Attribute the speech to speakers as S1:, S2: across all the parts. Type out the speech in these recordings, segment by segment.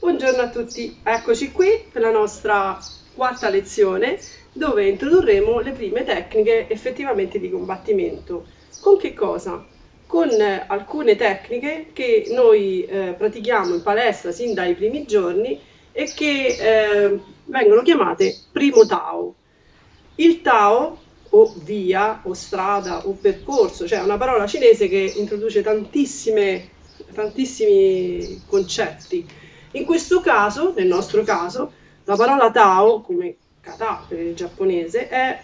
S1: Buongiorno a tutti, eccoci qui per la nostra quarta lezione dove introdurremo le prime tecniche effettivamente di combattimento. Con che cosa? Con eh, alcune tecniche che noi eh, pratichiamo in palestra sin dai primi giorni e che eh, vengono chiamate primo Tao. Il Tao o via o strada o percorso, cioè una parola cinese che introduce tantissimi concetti in questo caso, nel nostro caso, la parola Tao, come kata per il giapponese, è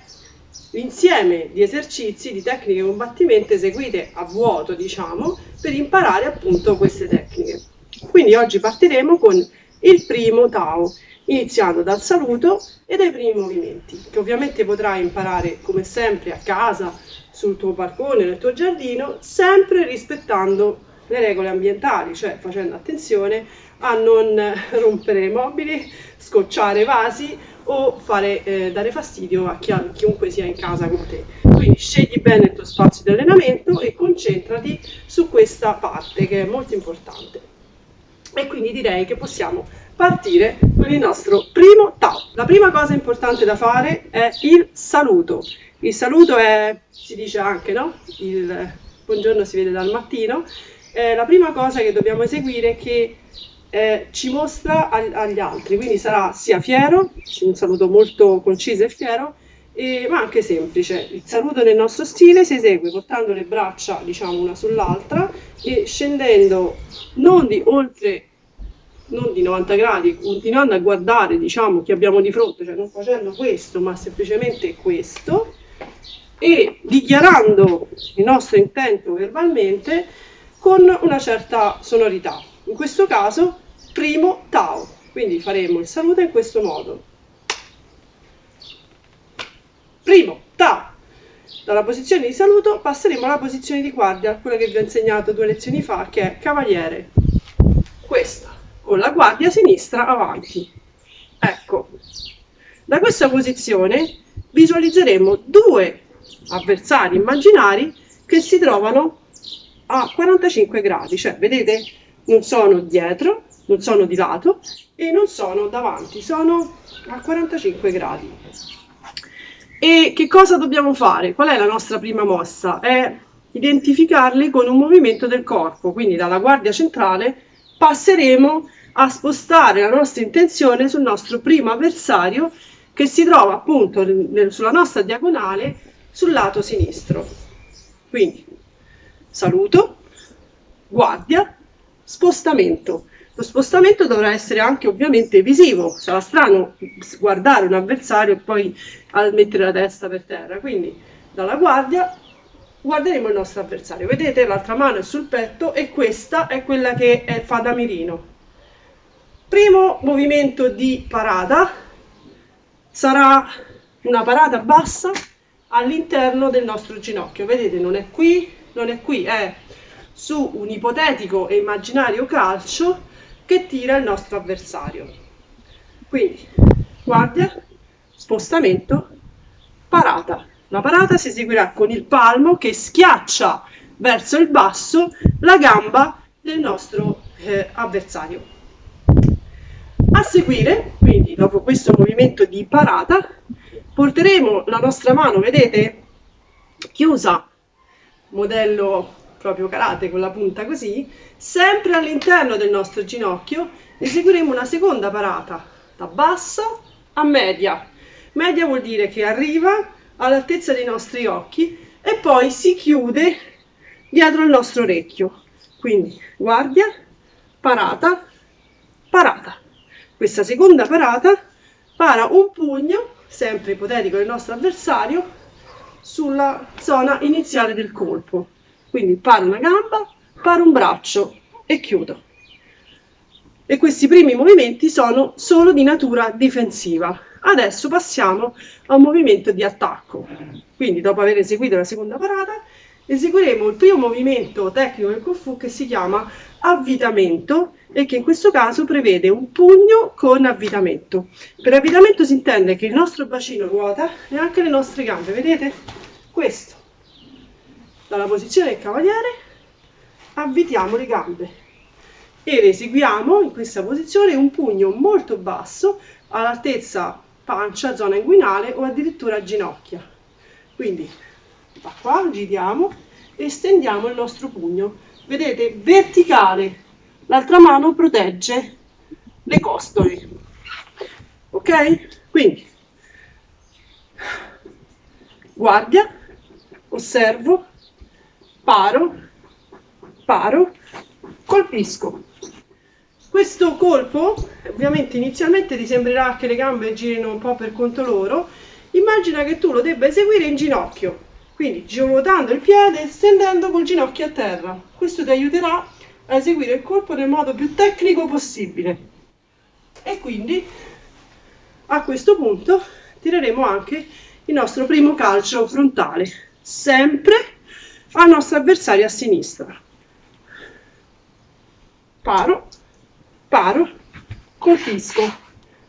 S1: l'insieme di esercizi, di tecniche di combattimento eseguite a vuoto, diciamo, per imparare appunto queste tecniche. Quindi oggi partiremo con il primo Tao, iniziando dal saluto e dai primi movimenti, che ovviamente potrai imparare come sempre a casa, sul tuo balcone, nel tuo giardino, sempre rispettando le regole ambientali, cioè facendo attenzione a non rompere mobili, scocciare vasi o fare, eh, dare fastidio a, chi, a chiunque sia in casa con te. Quindi scegli bene il tuo spazio di allenamento e concentrati su questa parte che è molto importante. E quindi direi che possiamo partire con il nostro primo Tao. La prima cosa importante da fare è il saluto. Il saluto è, si dice anche, no? Il buongiorno si vede dal mattino. Eh, la prima cosa che dobbiamo eseguire è che eh, ci mostra ag- agli altri, quindi sarà sia fiero, un saluto molto conciso e fiero, e, ma anche semplice. Il saluto nel nostro stile si esegue portando le braccia diciamo una sull'altra e scendendo non di oltre non di 90 gradi, continuando a guardare diciamo chi abbiamo di fronte, cioè non facendo questo, ma semplicemente questo e dichiarando il nostro intento verbalmente con una certa sonorità. In questo caso primo Tao. Quindi faremo il saluto in questo modo. Primo Tao. Dalla posizione di saluto passeremo alla posizione di guardia, quella che vi ho insegnato due lezioni fa, che è cavaliere. Questa, con la guardia sinistra avanti. Ecco, da questa posizione visualizzeremo due avversari immaginari che si trovano a 45 gradi, cioè vedete non sono dietro, non sono di lato e non sono davanti, sono a 45 gradi. E che cosa dobbiamo fare? Qual è la nostra prima mossa? È identificarli con un movimento del corpo, quindi dalla guardia centrale passeremo a spostare la nostra intenzione sul nostro primo avversario che si trova appunto sulla nostra diagonale sul lato sinistro. Quindi saluto, guardia, spostamento. Lo spostamento dovrà essere anche ovviamente visivo, sarà strano guardare un avversario e poi mettere la testa per terra, quindi dalla guardia guarderemo il nostro avversario. Vedete l'altra mano è sul petto e questa è quella che è, fa da mirino. Primo movimento di parata sarà una parata bassa all'interno del nostro ginocchio. Vedete, non è qui, non è qui, è su un ipotetico e immaginario calcio che tira il nostro avversario. Quindi guardia, spostamento, parata. La parata si eseguirà con il palmo che schiaccia verso il basso la gamba del nostro eh, avversario. A seguire, quindi dopo questo movimento di parata, porteremo la nostra mano, vedete, chiusa, modello proprio karate con la punta così, sempre all'interno del nostro ginocchio eseguiremo una seconda parata da basso a media. Media vuol dire che arriva all'altezza dei nostri occhi e poi si chiude dietro il nostro orecchio. Quindi guardia, parata, parata. Questa seconda parata para un pugno, sempre ipotetico del nostro avversario, sulla zona iniziale del colpo. Quindi paro una gamba, paro un braccio e chiudo. E questi primi movimenti sono solo di natura difensiva. Adesso passiamo a un movimento di attacco. Quindi dopo aver eseguito la seconda parata, eseguiremo il primo movimento tecnico del Kung Fu che si chiama avvitamento e che in questo caso prevede un pugno con avvitamento. Per avvitamento si intende che il nostro bacino ruota e anche le nostre gambe, vedete? Questo dalla posizione del cavaliere avvitiamo le gambe ed eseguiamo in questa posizione un pugno molto basso all'altezza pancia, zona inguinale o addirittura ginocchia. Quindi da qua giriamo e stendiamo il nostro pugno. Vedete, verticale, l'altra mano protegge le costole. Ok? Quindi guardia, osservo, paro, paro, colpisco. Questo colpo, ovviamente inizialmente ti sembrerà che le gambe girino un po' per conto loro, immagina che tu lo debba eseguire in ginocchio, quindi ruotando il piede e stendendo col ginocchio a terra. Questo ti aiuterà a eseguire il colpo nel modo più tecnico possibile. E quindi a questo punto tireremo anche il nostro primo calcio frontale, sempre al nostro avversario a sinistra. Paro, paro, colpisco.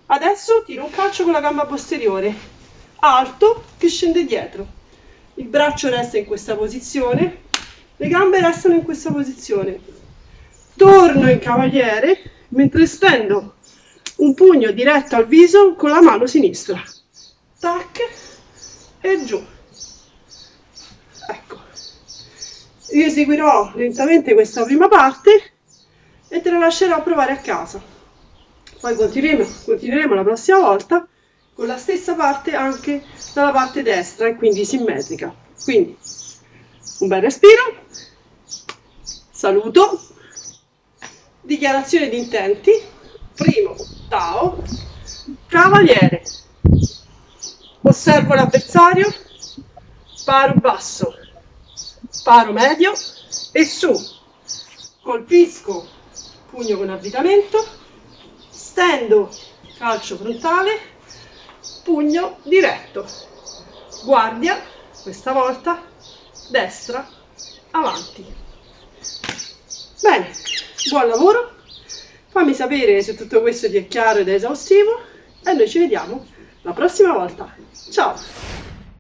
S1: Adesso tiro un calcio con la gamba posteriore, alto che scende dietro. Il braccio resta in questa posizione, le gambe restano in questa posizione. Torno in cavaliere mentre stendo un pugno diretto al viso con la mano sinistra. Tac e giù. Ecco. Io eseguirò lentamente questa prima parte e te la lascerò provare a casa. Poi continueremo, continueremo la prossima volta con la stessa parte anche dalla parte destra e quindi simmetrica. Quindi un bel respiro, saluto, dichiarazione di intenti, primo Tao, cavaliere, osservo l'avversario, paro basso, paro medio. E su, colpisco. Pugno con avvitamento, stendo. Calcio frontale, pugno diretto, guardia, questa volta destra, avanti. Bene, buon lavoro, fammi sapere se tutto questo ti è chiaro ed è esaustivo e noi ci vediamo la prossima volta. Ciao!